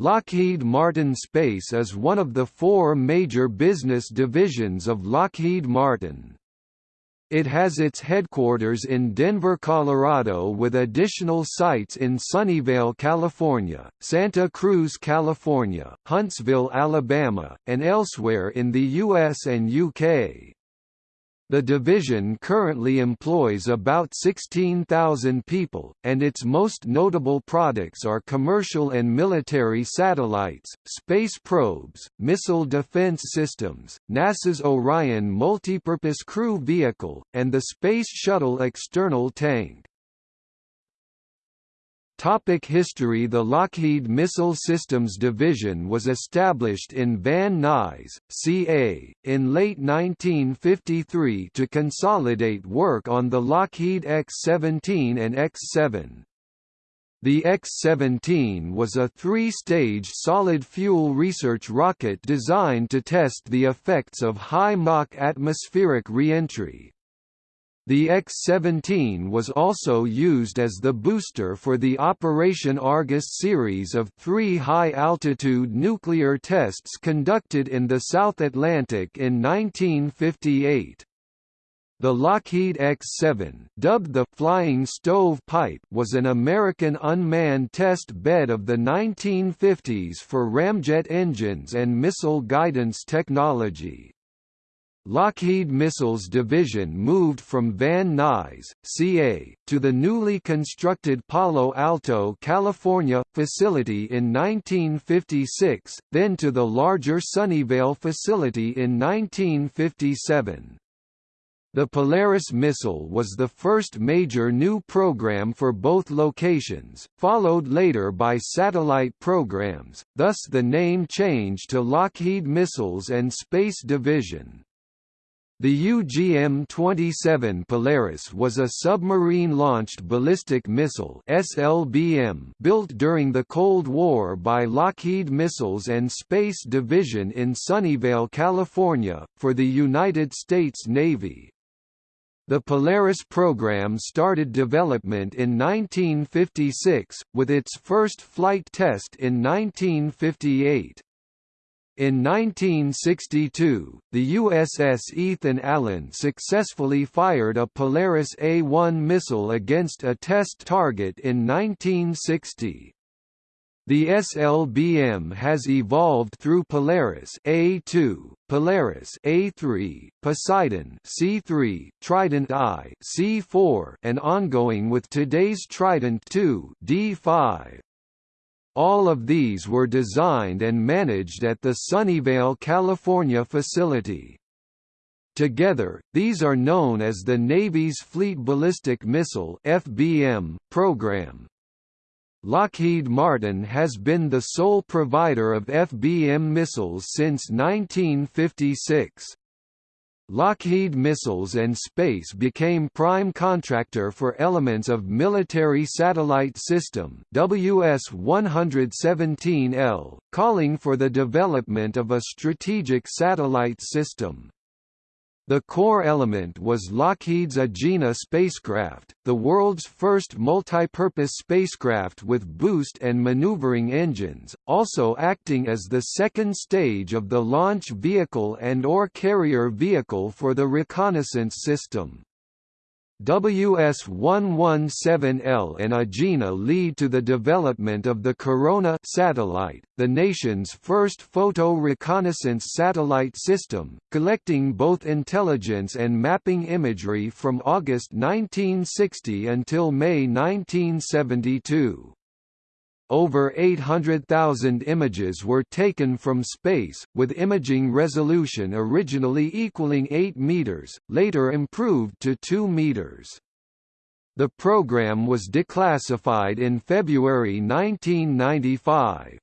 Lockheed Martin Space is one of the four major business divisions of Lockheed Martin. It has its headquarters in Denver, Colorado with additional sites in Sunnyvale, California, Santa Cruz, California, Huntsville, Alabama, and elsewhere in the US and UK. The division currently employs about 16,000 people, and its most notable products are commercial and military satellites, space probes, missile defense systems, NASA's Orion Multipurpose Crew Vehicle, and the Space Shuttle external tank. Topic history The Lockheed Missile Systems Division was established in Van Nuys, CA, in late 1953 to consolidate work on the Lockheed X-17 and X-7. The X-17 was a three-stage solid-fuel research rocket designed to test the effects of high Mach atmospheric reentry, the X-17 was also used as the booster for the Operation Argus series of three high-altitude nuclear tests conducted in the South Atlantic in 1958. The Lockheed X-7, dubbed the Flying Stovepipe, was an American unmanned test bed of the 1950s for ramjet engines and missile guidance technology. Lockheed Missiles Division moved from Van Nuys, CA, to the newly constructed Palo Alto, California, facility in 1956, then to the larger Sunnyvale facility in 1957. The Polaris missile was the first major new program for both locations, followed later by satellite programs, thus the name changed to Lockheed Missiles and Space Division. The UGM-27 Polaris was a submarine-launched ballistic missile (SLBM) built during the Cold War by Lockheed Missiles and Space Division in Sunnyvale, California, for the United States Navy. The Polaris program started development in 1956, with its first flight test in 1958. In 1962, the USS Ethan Allen successfully fired a Polaris A-1 missile against a test target in 1960. The SLBM has evolved through Polaris A2, Polaris A3, Poseidon C3, Trident I C4, and ongoing with today's Trident II D5. All of these were designed and managed at the Sunnyvale, California facility. Together, these are known as the Navy's Fleet Ballistic Missile (FBM) program. Lockheed Martin has been the sole provider of FBM missiles since 1956. Lockheed Missiles and Space became prime contractor for elements of Military Satellite System WS-117L, calling for the development of a strategic satellite system. The core element was Lockheed's Agena spacecraft, the world's first multi-purpose spacecraft with boost and maneuvering engines, also acting as the second stage of the launch vehicle and or carrier vehicle for the reconnaissance system. WS-117L and Agena lead to the development of the Corona satellite, the nation's first photo reconnaissance satellite system, collecting both intelligence and mapping imagery from August 1960 until May 1972. Over 800,000 images were taken from space, with imaging resolution originally equaling 8 meters, later improved to 2 meters. The program was declassified in February 1995.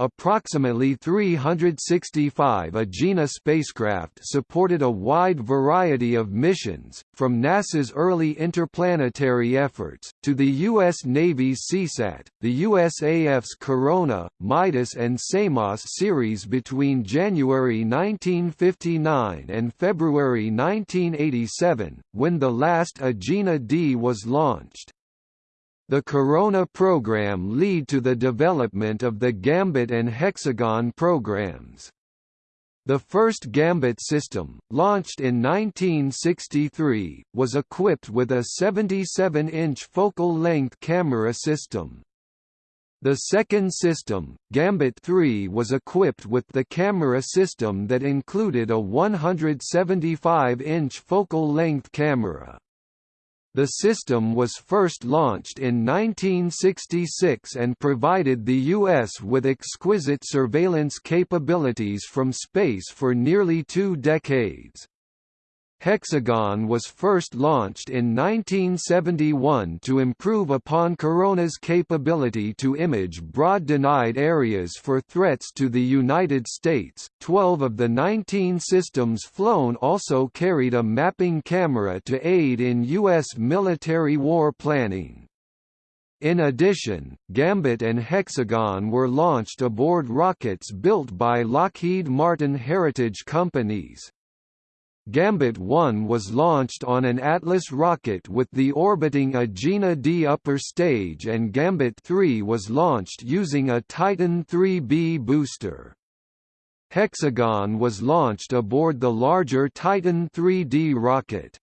Approximately 365 Agena spacecraft supported a wide variety of missions, from NASA's early interplanetary efforts, to the U.S. Navy's CSAT, the USAF's Corona, Midas and Samos series between January 1959 and February 1987, when the last Agena D was launched. The Corona program lead to the development of the Gambit and Hexagon programs. The first Gambit system, launched in 1963, was equipped with a 77-inch focal-length camera system. The second system, Gambit 3 was equipped with the camera system that included a 175-inch focal-length camera. The system was first launched in 1966 and provided the U.S. with exquisite surveillance capabilities from space for nearly two decades. Hexagon was first launched in 1971 to improve upon Corona's capability to image broad denied areas for threats to the United States. Twelve of the 19 systems flown also carried a mapping camera to aid in U.S. military war planning. In addition, Gambit and Hexagon were launched aboard rockets built by Lockheed Martin Heritage Companies. Gambit 1 was launched on an Atlas rocket with the orbiting Agena D upper stage and Gambit 3 was launched using a Titan 3B booster. Hexagon was launched aboard the larger Titan 3D rocket.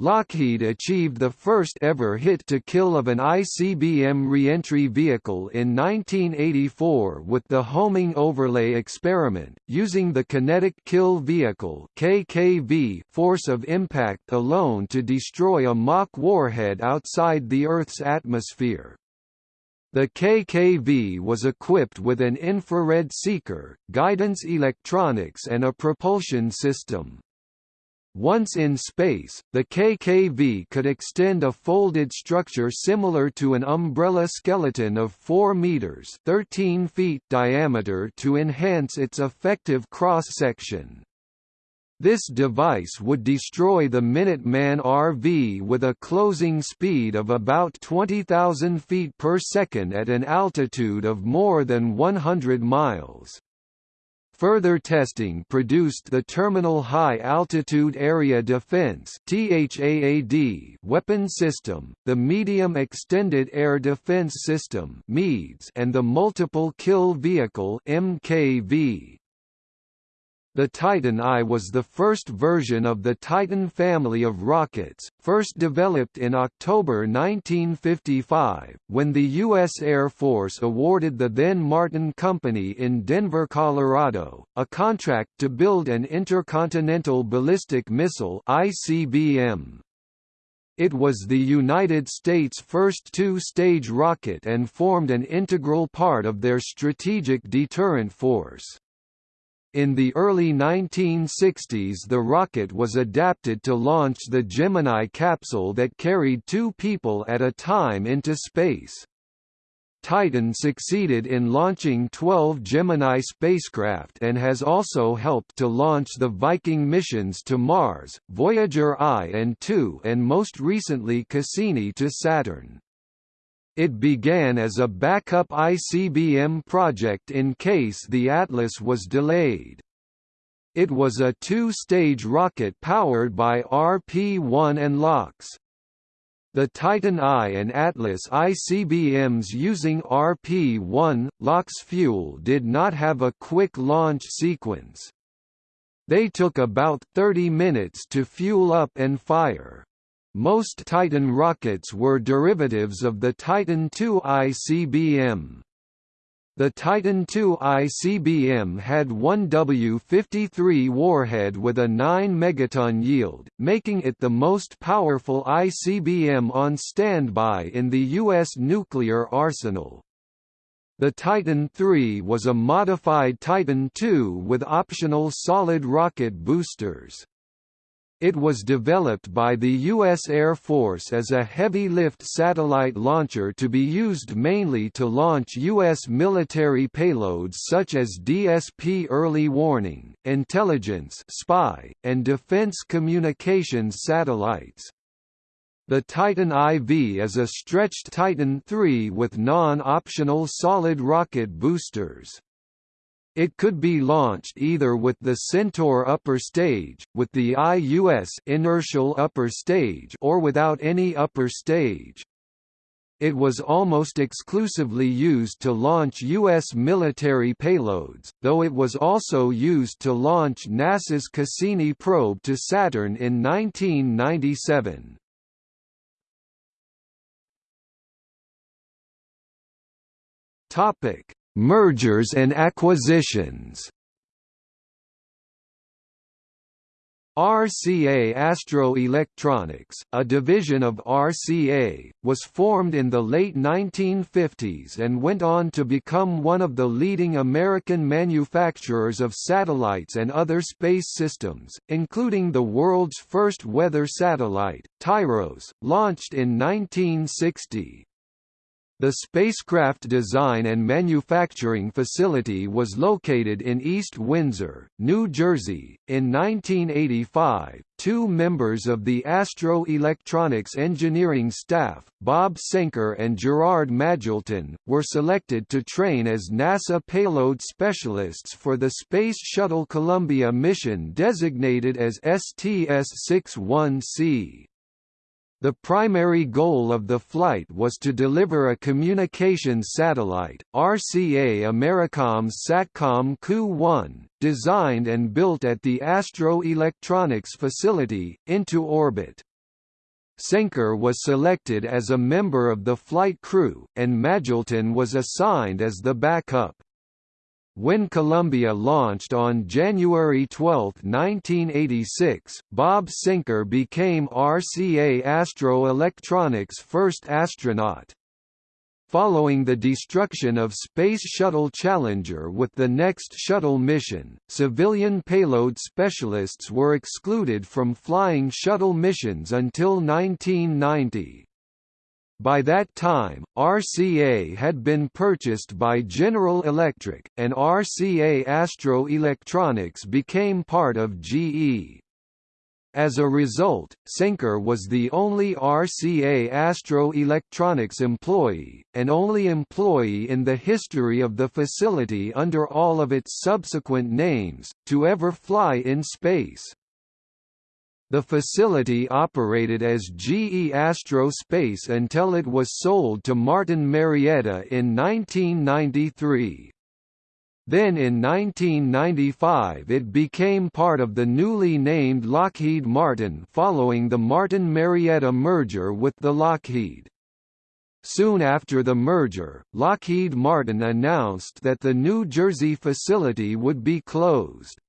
Lockheed achieved the first ever hit-to-kill of an ICBM reentry vehicle in 1984 with the homing overlay experiment, using the Kinetic Kill Vehicle (KKV) force of impact alone to destroy a mock warhead outside the Earth's atmosphere. The KKV was equipped with an infrared seeker, guidance electronics and a propulsion system. Once in space, the KKV could extend a folded structure similar to an umbrella skeleton of 4 meters (13 feet) diameter to enhance its effective cross-section. This device would destroy the Minuteman RV with a closing speed of about 20,000 feet per second at an altitude of more than 100 miles. Further testing produced the Terminal High Altitude Area Defense weapon system, the Medium Extended Air Defense System and the Multiple Kill Vehicle MKV. The Titan I was the first version of the Titan family of rockets, first developed in October 1955, when the U.S. Air Force awarded the then Martin Company in Denver, Colorado, a contract to build an intercontinental ballistic missile ICBM. It was the United States' first two-stage rocket and formed an integral part of their strategic deterrent force. In the early 1960s the rocket was adapted to launch the Gemini capsule that carried two people at a time into space. Titan succeeded in launching 12 Gemini spacecraft and has also helped to launch the Viking missions to Mars, Voyager I and II and most recently Cassini to Saturn. It began as a backup ICBM project in case the Atlas was delayed. It was a two-stage rocket powered by RP-1 and LOX. The Titan I and Atlas ICBMs using RP-1, LOX fuel did not have a quick launch sequence. They took about 30 minutes to fuel up and fire. Most Titan rockets were derivatives of the Titan II ICBM. The Titan II ICBM had one W-53 warhead with a 9 megaton yield, making it the most powerful ICBM on standby in the U.S. nuclear arsenal. The Titan III was a modified Titan II with optional solid rocket boosters. It was developed by the U.S. Air Force as a heavy-lift satellite launcher to be used mainly to launch U.S. military payloads such as DSP early warning, intelligence spy, and defense communications satellites. The Titan IV is a stretched Titan III with non-optional solid rocket boosters. It could be launched either with the Centaur upper stage, with the IUS inertial upper stage or without any upper stage. It was almost exclusively used to launch U.S. military payloads, though it was also used to launch NASA's Cassini probe to Saturn in 1997. Topic: Mergers and acquisitions. RCA Astro Electronics, a division of RCA, was formed in the late 1950s and went on to become one of the leading American manufacturers of satellites and other space systems, including the world's first weather satellite, TIROS, launched in 1960. The spacecraft design and manufacturing facility was located in East Windsor, New Jersey. In 1985, two members of the Astro Electronics engineering staff, Bob Cenker and Gerard Magilton, were selected to train as NASA payload specialists for the Space Shuttle Columbia mission designated as STS-61C. The primary goal of the flight was to deliver a communications satellite, RCA Americom's Satcom Ku-1, designed and built at the Astro Electronics facility, into orbit. Cenker was selected as a member of the flight crew, and Magilton was assigned as the backup. When Columbia launched on January 12, 1986, Bob Cenker became RCA Astro Electronics' first astronaut. Following the destruction of Space Shuttle Challenger with the next shuttle mission, civilian payload specialists were excluded from flying shuttle missions until 1990. By that time, RCA had been purchased by General Electric, and RCA Astro Electronics became part of GE. As a result, Cenker was the only RCA Astro Electronics employee, and only employee in the history of the facility under all of its subsequent names, to ever fly in space. The facility operated as GE Astro Space until it was sold to Martin Marietta in 1993. Then in 1995 it became part of the newly named Lockheed Martin following the Martin Marietta merger with the Lockheed. Soon after the merger, Lockheed Martin announced that the New Jersey facility would be closed.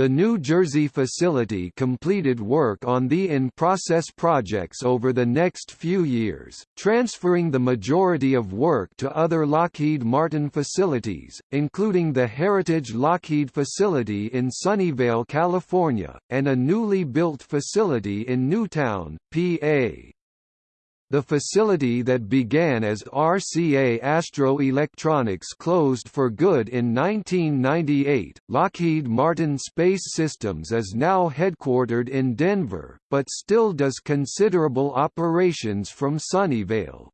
The New Jersey facility completed work on the in-process projects over the next few years, transferring the majority of work to other Lockheed Martin facilities, including the Heritage Lockheed facility in Sunnyvale, California, and a newly built facility in Newtown, PA. The facility that began as RCA Astro Electronics closed for good in 1998. Lockheed Martin Space Systems is now headquartered in Denver, but still does considerable operations from Sunnyvale.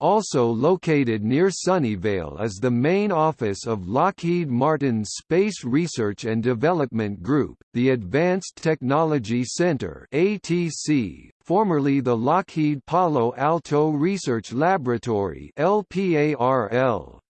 Also located near Sunnyvale is the main office of Lockheed Martin's Space Research and Development Group, the Advanced Technology Center (ATC), formerly the Lockheed Palo Alto Research Laboratory (LPARL).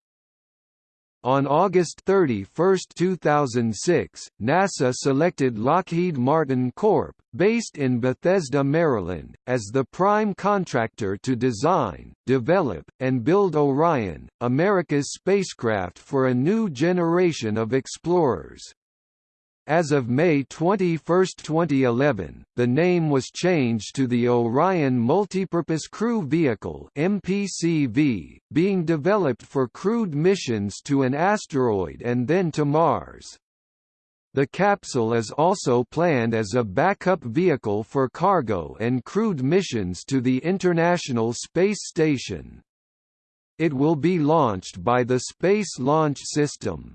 On August 31, 2006, NASA selected Lockheed Martin Corp., based in Bethesda, Maryland, as the prime contractor to design, develop, and build Orion, America's spacecraft for a new generation of explorers. As of May 21, 2011, the name was changed to the Orion Multipurpose Crew Vehicle MPCV, being developed for crewed missions to an asteroid and then to Mars. The capsule is also planned as a backup vehicle for cargo and crewed missions to the International Space Station. It will be launched by the Space Launch System.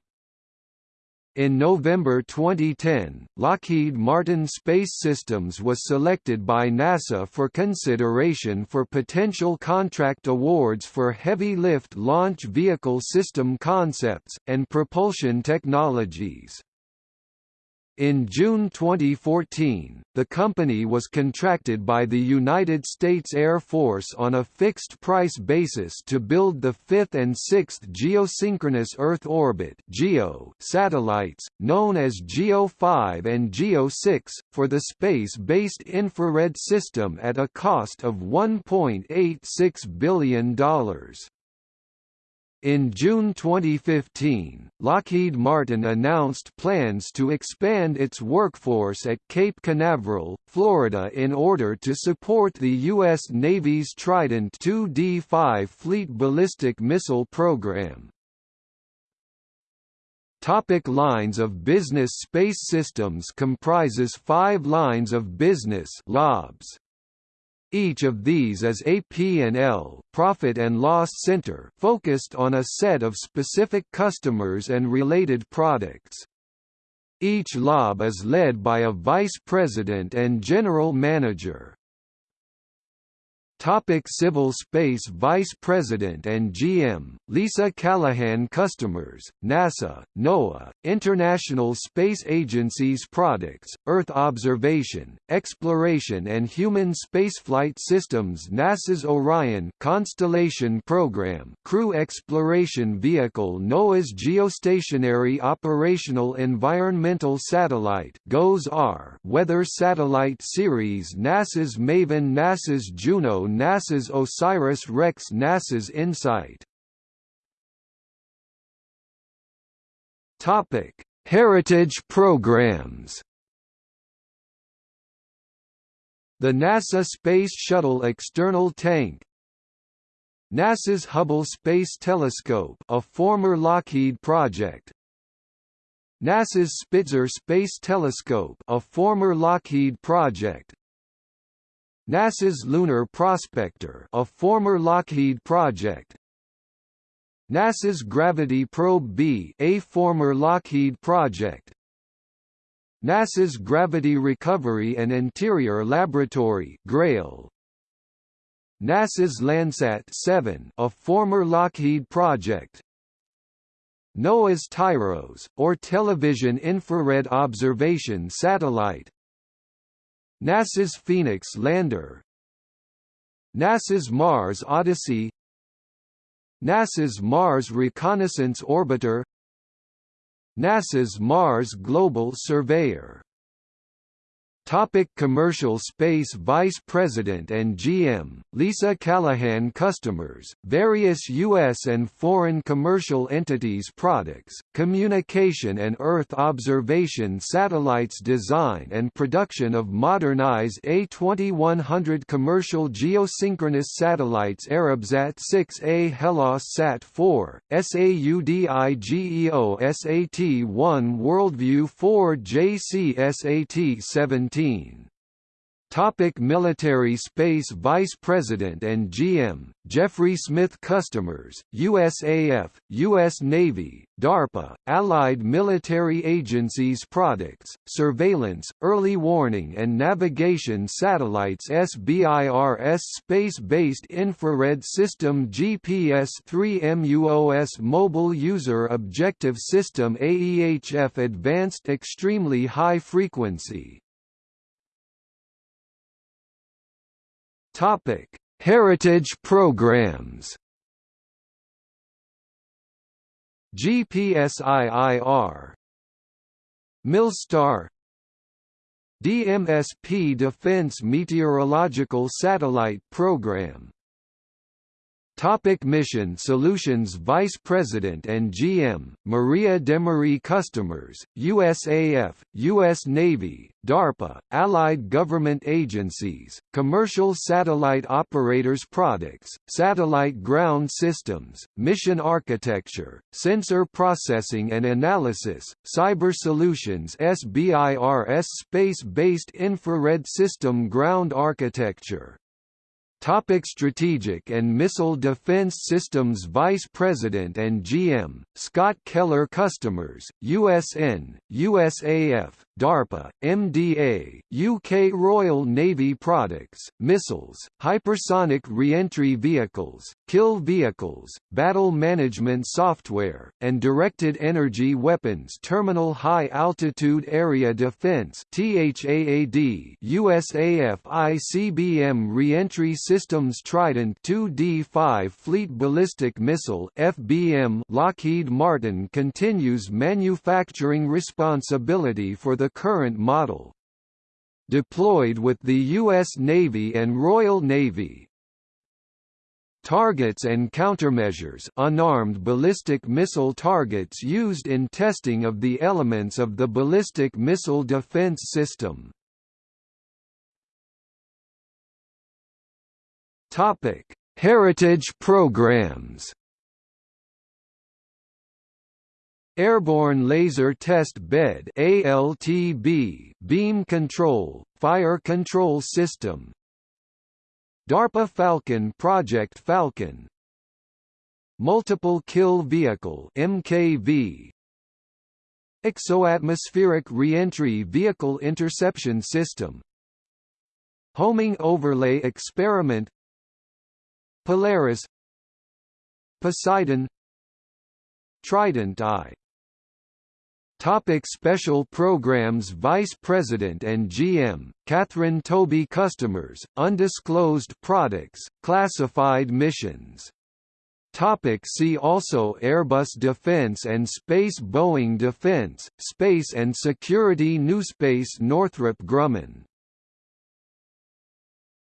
In November 2010, Lockheed Martin Space Systems was selected by NASA for consideration for potential contract awards for heavy lift launch vehicle system concepts, and propulsion technologies. In June 2014, the company was contracted by the United States Air Force on a fixed-price basis to build the fifth and sixth geosynchronous Earth orbit (GEO) satellites, known as GEO 5 and GEO 6, for the space-based infrared system at a cost of $1.86 billion. In June 2015, Lockheed Martin announced plans to expand its workforce at Cape Canaveral, Florida in order to support the U.S. Navy's Trident II-D5 Fleet Ballistic Missile Program. Topic lines of business Space Systems comprises five lines of business LOBs. Each of these is a P&L profit and loss center focused on a set of specific customers and related products. Each LOB is led by a vice president and general manager. Topic Civil Space Vice President and GM, Lisa Callahan Customers, NASA, NOAA, International Space Agency's Products, Earth Observation, Exploration and Human Spaceflight Systems NASA's Orion Constellation Program Crew Exploration Vehicle NOAA's Geostationary Operational Environmental Satellite GOES-R Weather Satellite Series NASA's MAVEN NASA's Juno NASA's OSIRIS-REx NASA's InSight. Topic: Heritage programs. The NASA Space Shuttle External Tank. NASA's Hubble Space Telescope a former Lockheed project. NASA's Spitzer Space Telescope a former Lockheed project NASA's Lunar Prospector a former Lockheed project. NASA's Gravity Probe B a former Lockheed project. NASA's Gravity Recovery and Interior Laboratory GRAIL. NASA's Landsat 7 a former Lockheed project. NOAA's TIROS, or Television Infrared Observation Satellite NASA's Phoenix lander. NASA's Mars Odyssey. NASA's Mars Reconnaissance Orbiter. NASA's Mars Global Surveyor Topic commercial space Vice President and GM, Lisa Callahan Customers, various U.S. and foreign commercial entities products, communication and Earth observation satellites design and production of modernized A2100 commercial geosynchronous satellites Arabsat 6A Hellas Sat 4, SAUDIGEO SAT-1 Worldview 4 JCSAT 17 Topic Military Space Vice President and GM, Jeffrey Smith Customers, USAF, U.S. Navy, DARPA, Allied Military Agencies Products, Surveillance, Early Warning and Navigation Satellites SBIRS Space-Based Infrared System GPS-3 MUOS Mobile User Objective System AEHF Advanced Extremely High Frequency Topic: Heritage programs. GPSIIR Milstar DMSP Defense Meteorological Satellite Program Topic Mission Solutions Vice President and GM, Maria Demaree Customers, USAF, U.S. Navy, DARPA, Allied Government Agencies, Commercial Satellite Operators Products, Satellite Ground Systems, Mission Architecture, Sensor Processing and Analysis, Cyber Solutions SBIRS Space-Based Infrared System Ground Architecture Topic Strategic and Missile Defense Systems Vice President and GM, Scott Keller Customers, USN, USAF, DARPA, MDA, UK Royal Navy products, missiles, hypersonic reentry vehicles, kill vehicles, battle management software, and directed energy weapons terminal high-altitude area defense THAAD USAF ICBM reentry systems Trident 2D5 Fleet Ballistic Missile FBM Lockheed Martin continues manufacturing responsibility for the current model. Deployed with the U.S. Navy and Royal Navy, Targets and countermeasures unarmed ballistic missile targets used in testing of the elements of the ballistic missile defense system. Heritage programs. Airborne Laser Test Bed ALTB Beam Control Fire Control System. DARPA Falcon Project Falcon. Multiple Kill Vehicle MKV Exoatmospheric Reentry Vehicle Interception System. Homing Overlay Experiment. Polaris. Poseidon. Trident I Topic Special Programs Vice President and GM, Catherine Toby Customers, Undisclosed Products, Classified Missions. Topic see also Airbus Defence and Space Boeing Defence, Space and Security Newspace Northrop Grumman